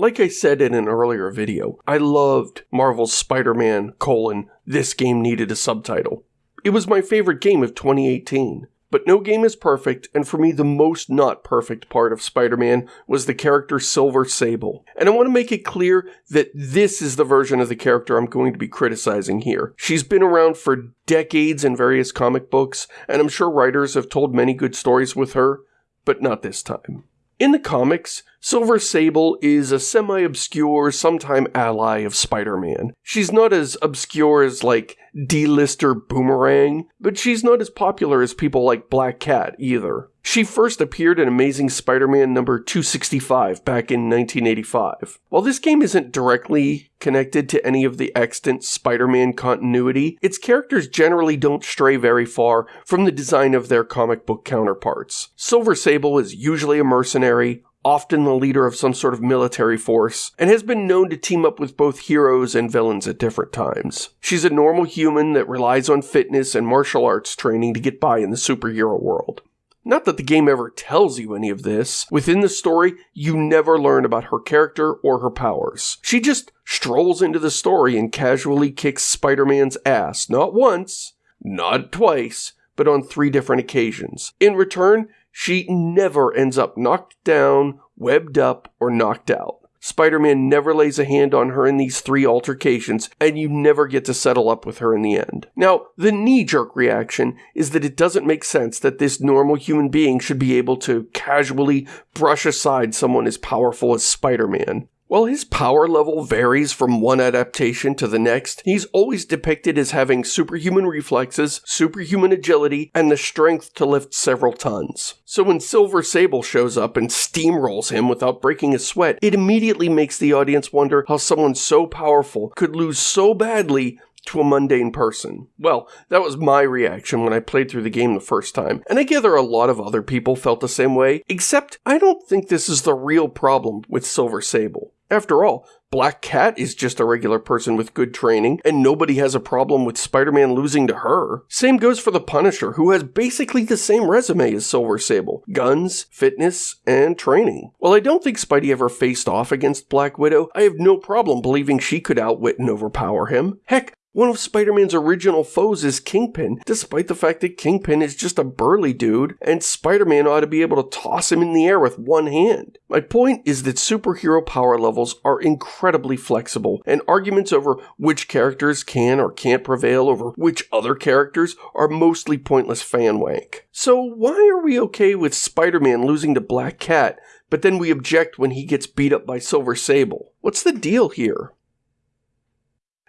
Like I said in an earlier video, I loved Marvel's Spider-Man, colon, this game needed a subtitle. It was my favorite game of 2018. But no game is perfect, and for me, the most not perfect part of Spider Man was the character Silver Sable. And I want to make it clear that this is the version of the character I'm going to be criticizing here. She's been around for decades in various comic books, and I'm sure writers have told many good stories with her, but not this time. In the comics, Silver Sable is a semi obscure, sometime ally of Spider Man. She's not as obscure as, like, D-lister Boomerang, but she's not as popular as people like Black Cat either. She first appeared in Amazing Spider-Man number 265 back in 1985. While this game isn't directly connected to any of the extant Spider-Man continuity, its characters generally don't stray very far from the design of their comic book counterparts. Silver Sable is usually a mercenary, often the leader of some sort of military force, and has been known to team up with both heroes and villains at different times. She's a normal human that relies on fitness and martial arts training to get by in the superhero world. Not that the game ever tells you any of this. Within the story, you never learn about her character or her powers. She just strolls into the story and casually kicks Spider Man's ass, not once, not twice, but on three different occasions. In return, she never ends up knocked down, webbed up, or knocked out. Spider Man never lays a hand on her in these three altercations, and you never get to settle up with her in the end. Now, the knee jerk reaction is that it doesn't make sense that this normal human being should be able to casually brush aside someone as powerful as Spider Man. While his power level varies from one adaptation to the next, he's always depicted as having superhuman reflexes, superhuman agility, and the strength to lift several tons. So when Silver Sable shows up and steamrolls him without breaking a sweat, it immediately makes the audience wonder how someone so powerful could lose so badly to a mundane person. Well, that was my reaction when I played through the game the first time, and I gather a lot of other people felt the same way, except I don't think this is the real problem with Silver Sable. After all, Black Cat is just a regular person with good training, and nobody has a problem with Spider Man losing to her. Same goes for the Punisher, who has basically the same resume as Silver Sable guns, fitness, and training. While I don't think Spidey ever faced off against Black Widow, I have no problem believing she could outwit and overpower him. Heck, one of Spider Man's original foes is Kingpin, despite the fact that Kingpin is just a burly dude, and Spider Man ought to be able to toss him in the air with one hand. My point is that superhero power levels are incredibly flexible, and arguments over which characters can or can't prevail over which other characters are mostly pointless fan wank. So, why are we okay with Spider Man losing to Black Cat, but then we object when he gets beat up by Silver Sable? What's the deal here?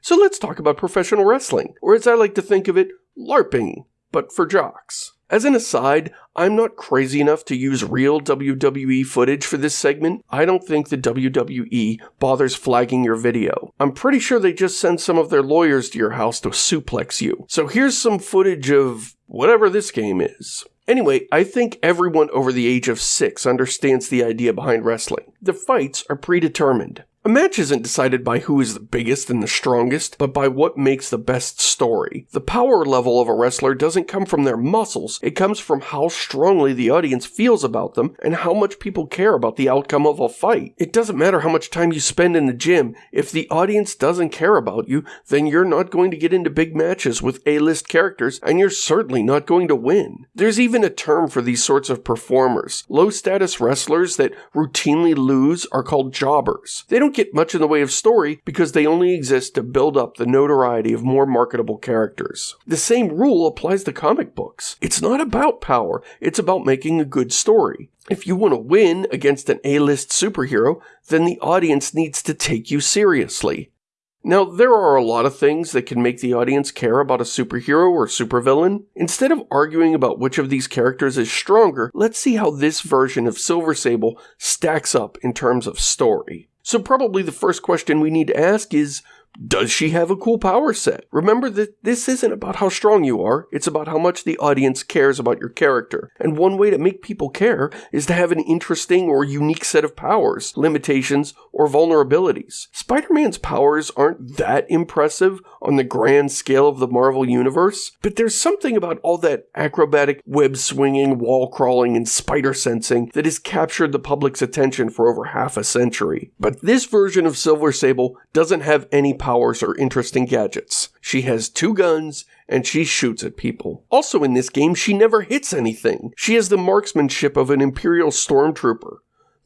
So let's talk about professional wrestling, or as I like to think of it, LARPing, but for jocks. As an aside, I'm not crazy enough to use real WWE footage for this segment. I don't think the WWE bothers flagging your video. I'm pretty sure they just send some of their lawyers to your house to suplex you. So here's some footage of whatever this game is. Anyway, I think everyone over the age of six understands the idea behind wrestling. The fights are predetermined. A match isn't decided by who is the biggest and the strongest, but by what makes the best story. The power level of a wrestler doesn't come from their muscles, it comes from how strongly the audience feels about them and how much people care about the outcome of a fight. It doesn't matter how much time you spend in the gym, if the audience doesn't care about you, then you're not going to get into big matches with A-list characters and you're certainly not going to win. There's even a term for these sorts of performers. Low status wrestlers that routinely lose are called jobbers. They don't don't get much in the way of story because they only exist to build up the notoriety of more marketable characters. The same rule applies to comic books. It's not about power, it's about making a good story. If you want to win against an A-list superhero, then the audience needs to take you seriously. Now, there are a lot of things that can make the audience care about a superhero or supervillain. Instead of arguing about which of these characters is stronger, let's see how this version of Silver Sable stacks up in terms of story. So, probably the first question we need to ask is does she have a cool power set? Remember that this isn't about how strong you are, it's about how much the audience cares about your character. And one way to make people care is to have an interesting or unique set of powers, limitations, or vulnerabilities. Spider Man's powers aren't that impressive on the grand scale of the Marvel Universe, but there's something about all that acrobatic web swinging, wall crawling, and spider sensing that has captured the public's attention for over half a century. But this version of Silver Sable doesn't have any powers or interesting gadgets. She has two guns and she shoots at people. Also in this game, she never hits anything. She has the marksmanship of an Imperial stormtrooper.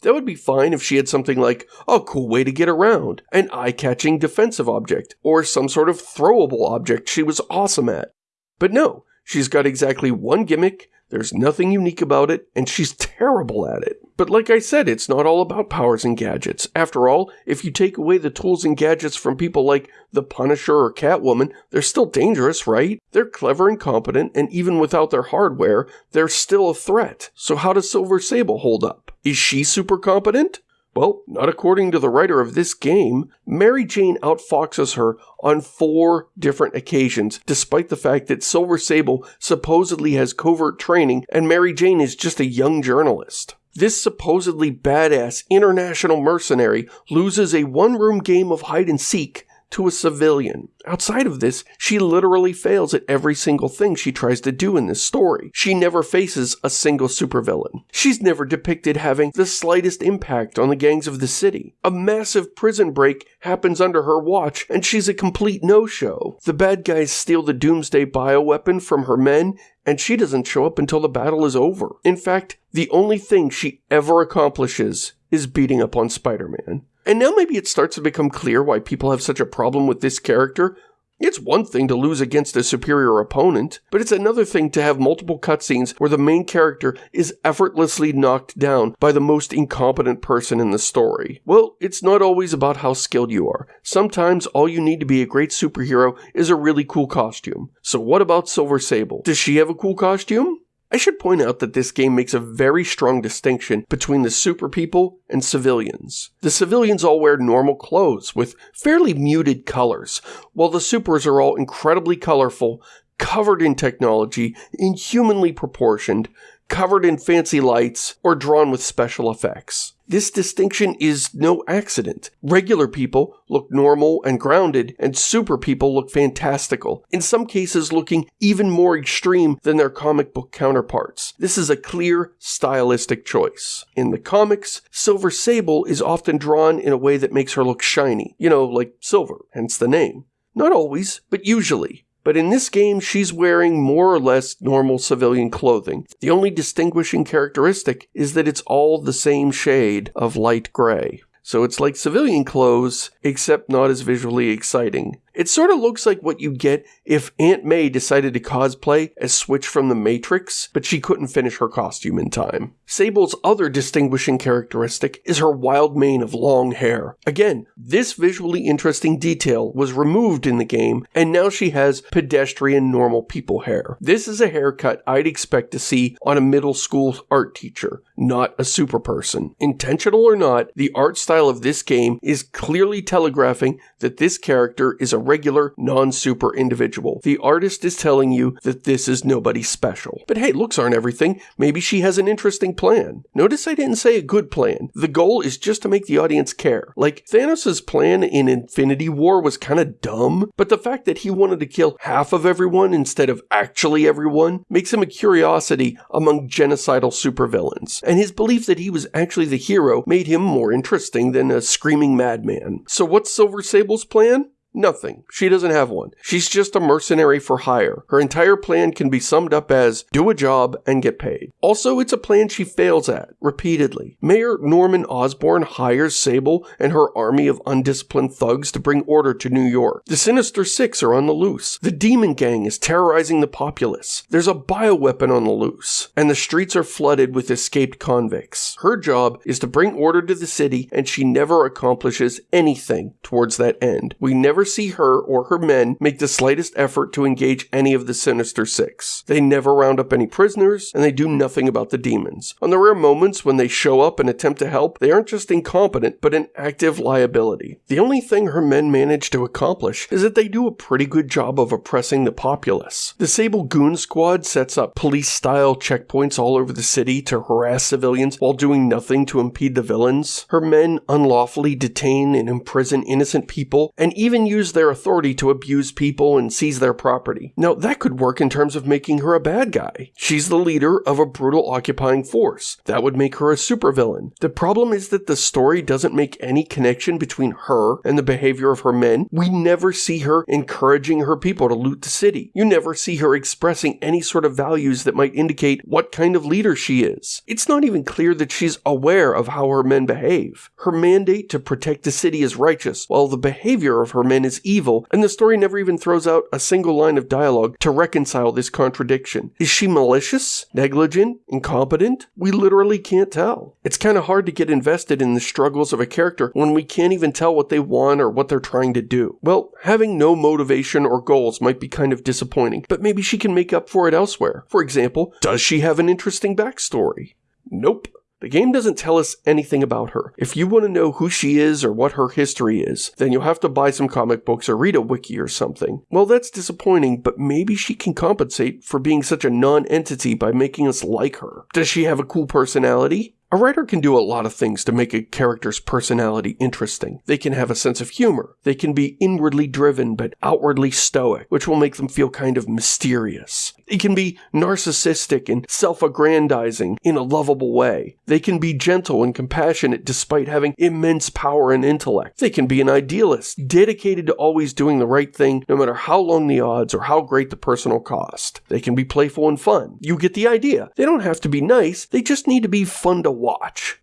That would be fine if she had something like a cool way to get around, an eye catching defensive object, or some sort of throwable object she was awesome at. But no, she's got exactly one gimmick, there's nothing unique about it, and she's terrible at it. But like I said, it's not all about powers and gadgets. After all, if you take away the tools and gadgets from people like the Punisher or Catwoman, they're still dangerous, right? They're clever and competent, and even without their hardware, they're still a threat. So how does Silver Sable hold up? Is she super competent? Well, not according to the writer of this game. Mary Jane outfoxes her on four different occasions, despite the fact that Silver Sable supposedly has covert training and Mary Jane is just a young journalist. This supposedly badass international mercenary loses a one room game of hide and seek to a civilian. Outside of this, she literally fails at every single thing she tries to do in this story. She never faces a single supervillain. She's never depicted having the slightest impact on the gangs of the city. A massive prison break happens under her watch, and she's a complete no-show. The bad guys steal the Doomsday bioweapon from her men, and she doesn't show up until the battle is over. In fact, the only thing she ever accomplishes is beating up on Spider-Man. And now maybe it starts to become clear why people have such a problem with this character. It's one thing to lose against a superior opponent, but it's another thing to have multiple cutscenes where the main character is effortlessly knocked down by the most incompetent person in the story. Well, it's not always about how skilled you are. Sometimes all you need to be a great superhero is a really cool costume. So what about Silver Sable? Does she have a cool costume? I should point out that this game makes a very strong distinction between the super people and civilians. The civilians all wear normal clothes with fairly muted colors, while the supers are all incredibly colorful, covered in technology, inhumanly proportioned, covered in fancy lights, or drawn with special effects. This distinction is no accident. Regular people look normal and grounded, and super people look fantastical, in some cases looking even more extreme than their comic book counterparts. This is a clear stylistic choice. In the comics, Silver Sable is often drawn in a way that makes her look shiny, you know, like silver, hence the name. Not always, but usually. But in this game, she's wearing more or less normal civilian clothing. The only distinguishing characteristic is that it's all the same shade of light gray. So it's like civilian clothes, except not as visually exciting. It sort of looks like what you'd get if Aunt May decided to cosplay as Switch from The Matrix, but she couldn't finish her costume in time. Sable's other distinguishing characteristic is her wild mane of long hair. Again, this visually interesting detail was removed in the game, and now she has pedestrian normal people hair. This is a haircut I'd expect to see on a middle school art teacher, not a super person. Intentional or not, the art style of this game is clearly telegraphing that this character is a regular, non super individual. The artist is telling you that this is nobody special. But hey, looks aren't everything. Maybe she has an interesting plan. Notice I didn't say a good plan. The goal is just to make the audience care. Like, Thanos' plan in Infinity War was kind of dumb, but the fact that he wanted to kill half of everyone instead of actually everyone makes him a curiosity among genocidal supervillains. And his belief that he was actually the hero made him more interesting than a screaming madman. So what's Silver Sable's plan? Nothing. She doesn't have one. She's just a mercenary for hire. Her entire plan can be summed up as do a job and get paid. Also, it's a plan she fails at repeatedly. Mayor Norman Osborn hires Sable and her army of undisciplined thugs to bring order to New York. The Sinister Six are on the loose. The Demon Gang is terrorizing the populace. There's a bioweapon on the loose, and the streets are flooded with escaped convicts. Her job is to bring order to the city, and she never accomplishes anything towards that end. We never see her or her men make the slightest effort to engage any of the Sinister Six. They never round up any prisoners, and they do nothing about the demons. On the rare moments when they show up and attempt to help, they aren't just incompetent, but an active liability. The only thing her men manage to accomplish is that they do a pretty good job of oppressing the populace. The Sable Goon Squad sets up police style checkpoints all over the city to harass civilians while doing nothing to impede the villains. Her men unlawfully detain and imprison innocent people and even use their authority to abuse people and seize their property. Now, that could work in terms of making her a bad guy. She's the leader of a brutal occupying force. That would make her a supervillain. The problem is that the story doesn't make any connection between her and the behavior of her men. We never see her encouraging her people to loot the city. You never see her expressing any sort of values that might indicate what kind of leader she is. It's not even clear that she's aware of how her men behave. Her mandate to protect the city is righteous, while the behavior of her men is evil, and the story never even throws out a single line of dialogue to reconcile this contradiction. Is she malicious, negligent, incompetent? We literally can't tell. It's kind of hard to get invested in the struggles of a character when we can't even tell what they want or what they're trying to do. Well, having no motivation or goals might be kind of disappointing, but maybe she can make up for it elsewhere. For example, does she have an interesting backstory? Nope. The game doesn't tell us anything about her. If you want to know who she is or what her history is, then you'll have to buy some comic books or read a wiki or something. Well, that's disappointing, but maybe she can compensate for being such a non entity by making us like her. Does she have a cool personality? A writer can do a lot of things to make a character's personality interesting. They can have a sense of humor. They can be inwardly driven but outwardly stoic, which will make them feel kind of mysterious. They can be narcissistic and self aggrandizing in a lovable way. They can be gentle and compassionate despite having immense power and intellect. They can be an idealist, dedicated to always doing the right thing no matter how long the odds or how great the personal cost. They can be playful and fun. You get the idea. They don't have to be nice, they just need to be fun to watch.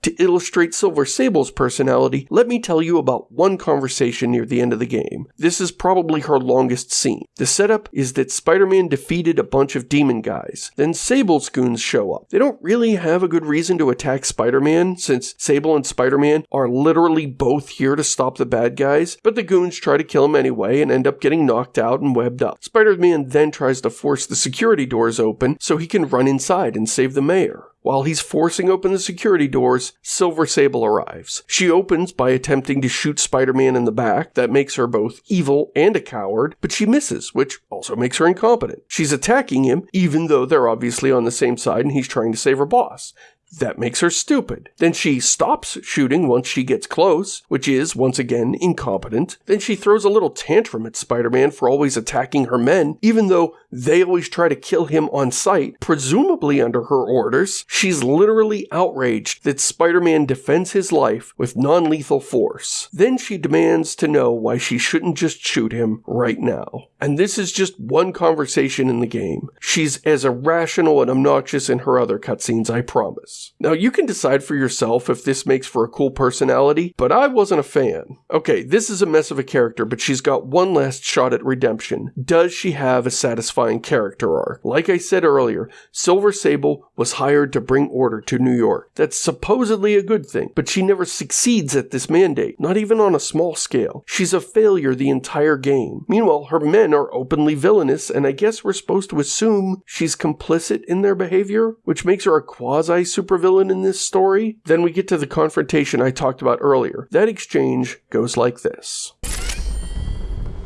To illustrate Silver Sable's personality, let me tell you about one conversation near the end of the game. This is probably her longest scene. The setup is that Spider Man defeated a bunch of demon guys. Then Sable's goons show up. They don't really have a good reason to attack Spider Man, since Sable and Spider Man are literally both here to stop the bad guys, but the goons try to kill him anyway and end up getting knocked out and webbed up. Spider Man then tries to force the security doors open so he can run inside and save the mayor. While he's forcing open the security doors, Silver Sable arrives. She opens by attempting to shoot Spider Man in the back. That makes her both evil and a coward, but she misses, which also makes her incompetent. She's attacking him, even though they're obviously on the same side and he's trying to save her boss. That makes her stupid. Then she stops shooting once she gets close, which is, once again, incompetent. Then she throws a little tantrum at Spider Man for always attacking her men, even though they always try to kill him on sight, presumably under her orders. She's literally outraged that Spider Man defends his life with non lethal force. Then she demands to know why she shouldn't just shoot him right now. And this is just one conversation in the game. She's as irrational and obnoxious in her other cutscenes, I promise. Now, you can decide for yourself if this makes for a cool personality, but I wasn't a fan. Okay, this is a mess of a character, but she's got one last shot at redemption. Does she have a satisfying character arc? Like I said earlier, Silver Sable was hired to bring order to New York. That's supposedly a good thing, but she never succeeds at this mandate, not even on a small scale. She's a failure the entire game. Meanwhile, her men are openly villainous, and I guess we're supposed to assume she's complicit in their behavior, which makes her a quasi supervillain in this story. Then we get to the confrontation I talked about earlier. That exchange goes like this.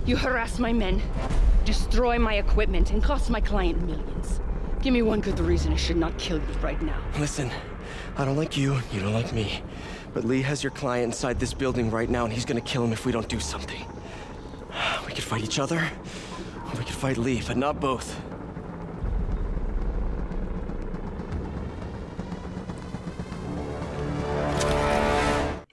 You harass my men, destroy my equipment, and cost my client millions. Give me one good reason I should not kill you right now. Listen, I don't like you, you don't like me. But Li has your client inside this building right now, and he's gonna kill him if we don't do something. We could fight each other, or we could fight Li, but not both.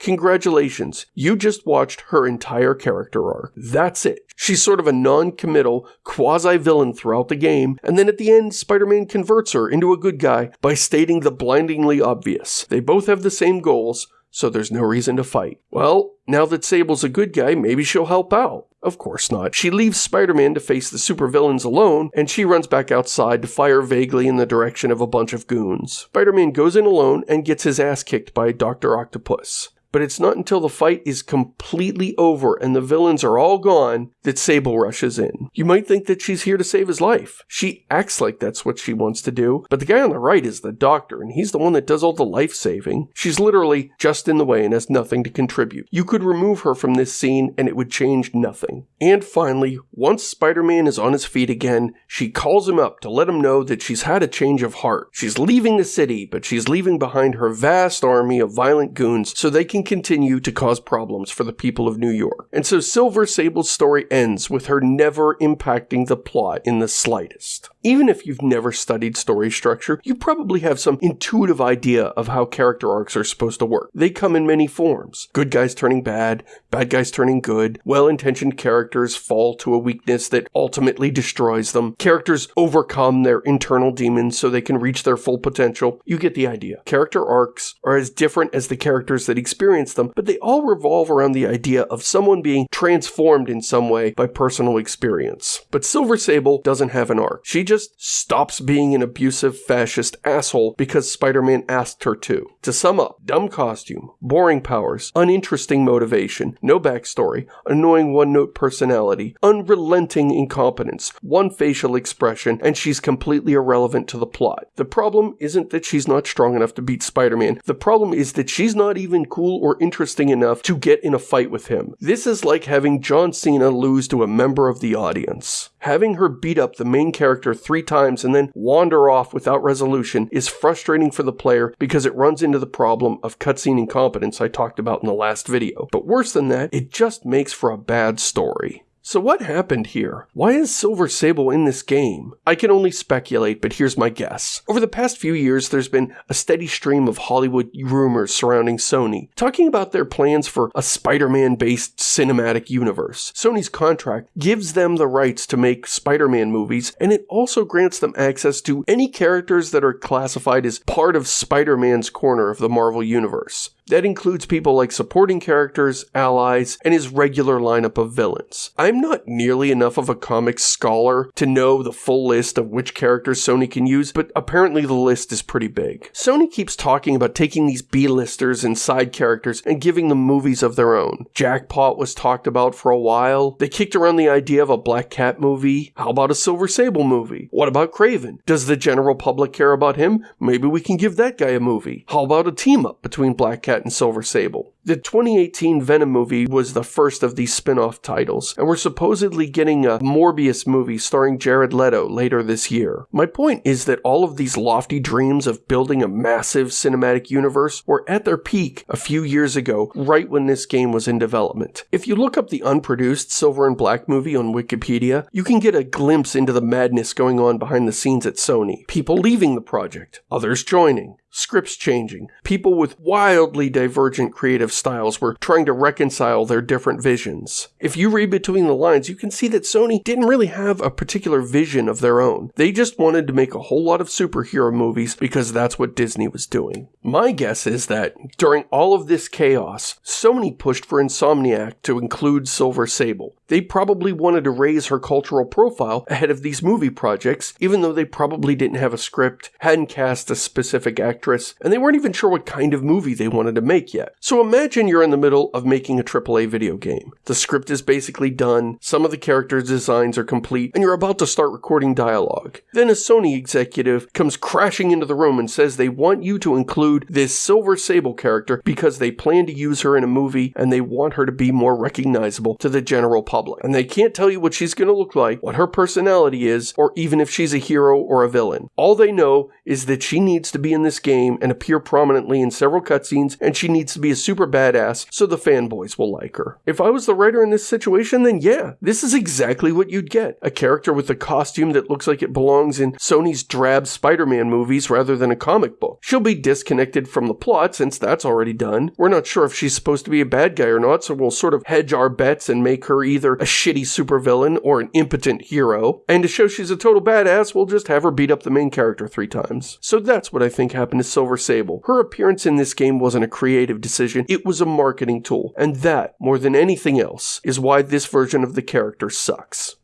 Congratulations, you just watched her entire character arc. That's it. She's sort of a non committal, quasi villain throughout the game, and then at the end, Spider Man converts her into a good guy by stating the blindingly obvious. They both have the same goals, so there's no reason to fight. Well, now that Sable's a good guy, maybe she'll help out. Of course not. She leaves Spider Man to face the supervillains alone, and she runs back outside to fire vaguely in the direction of a bunch of goons. Spider Man goes in alone and gets his ass kicked by Dr. Octopus. But it's not until the fight is completely over and the villains are all gone that Sable rushes in. You might think that she's here to save his life. She acts like that's what she wants to do, but the guy on the right is the doctor, and he's the one that does all the life saving. She's literally just in the way and has nothing to contribute. You could remove her from this scene and it would change nothing. And finally, once Spider Man is on his feet again, she calls him up to let him know that she's had a change of heart. She's leaving the city, but she's leaving behind her vast army of violent goons so they can continue to cause problems for the people of New York. And so Silver Sable's story ends with her never impacting the plot in the slightest. Even if you've never studied story structure, you probably have some intuitive idea of how character arcs are supposed to work. They come in many forms. Good guys turning bad, bad guys turning good, well-intentioned characters fall to a weakness that ultimately destroys them. Characters overcome their internal demons so they can reach their full potential. You get the idea. Character arcs are as different as the characters that experience them, but they all revolve around the idea of someone being transformed in some way by personal experience. But Silver Sable doesn't have an arc. She just stops being an abusive fascist asshole because Spider-Man asked her to. To sum up, dumb costume, boring powers, uninteresting motivation, no backstory, annoying one-note personality, unrelenting incompetence, one facial expression, and she's completely irrelevant to the plot. The problem isn't that she's not strong enough to beat Spider-Man. The problem is that she's not even cool or interesting enough to get in a fight with him. This is like having John Cena lose to a member of the audience. Having her beat up the main character three times and then wander off without resolution is frustrating for the player because it runs into the problem of cutscene incompetence I talked about in the last video. But worse than that, it just makes for a bad story. So what happened here? Why is Silver Sable in this game? I can only speculate, but here's my guess. Over the past few years, there's been a steady stream of Hollywood rumors surrounding Sony, talking about their plans for a Spider-Man based cinematic universe. Sony's contract gives them the rights to make Spider-Man movies, and it also grants them access to any characters that are classified as part of Spider-Man's corner of the Marvel Universe. That includes people like supporting characters, allies, and his regular lineup of villains. I'm not nearly enough of a comics scholar to know the full list of which characters Sony can use, but apparently the list is pretty big. Sony keeps talking about taking these B-listers and side characters and giving them movies of their own. Jackpot was talked about for a while. They kicked around the idea of a Black Cat movie. How about a Silver Sable movie? What about Kraven? Does the general public care about him? Maybe we can give that guy a movie. How about a team up between Black Cat and Silver Sable. The 2018 Venom movie was the first of these spin off titles, and we're supposedly getting a Morbius movie starring Jared Leto later this year. My point is that all of these lofty dreams of building a massive cinematic universe were at their peak a few years ago, right when this game was in development. If you look up the unproduced Silver and Black movie on Wikipedia, you can get a glimpse into the madness going on behind the scenes at Sony. People leaving the project, others joining scripts changing. People with wildly divergent creative styles were trying to reconcile their different visions. If you read between the lines, you can see that Sony didn't really have a particular vision of their own. They just wanted to make a whole lot of superhero movies because that's what Disney was doing. My guess is that during all of this chaos, Sony pushed for Insomniac to include Silver Sable. They probably wanted to raise her cultural profile ahead of these movie projects, even though they probably didn't have a script, hadn't cast a specific actress, and they weren't even sure what kind of movie they wanted to make yet. So imagine you're in the middle of making a AAA video game. The script is basically done, some of the characters' designs are complete, and you're about to start recording dialogue. Then a Sony executive comes crashing into the room and says they want you to include this Silver Sable character because they plan to use her in a movie and they want her to be more recognizable to the general public. And they can't tell you what she's going to look like, what her personality is, or even if she's a hero or a villain. All they know is that she needs to be in this game and appear prominently in several cutscenes, and she needs to be a super badass so the fanboys will like her. If I was the writer in this situation, then yeah, this is exactly what you'd get. A character with a costume that looks like it belongs in Sony's drab Spider-Man movies rather than a comic book. She'll be disconnected from the plot since that's already done. We're not sure if she's supposed to be a bad guy or not, so we'll sort of hedge our bets and make her either a shitty supervillain or an impotent hero. And to show she's a total badass, we'll just have her beat up the main character three times. So that's what I think happened to Silver Sable. Her appearance in this game wasn't a creative decision, it was a marketing tool. And that, more than anything else, is why this version of the character sucks.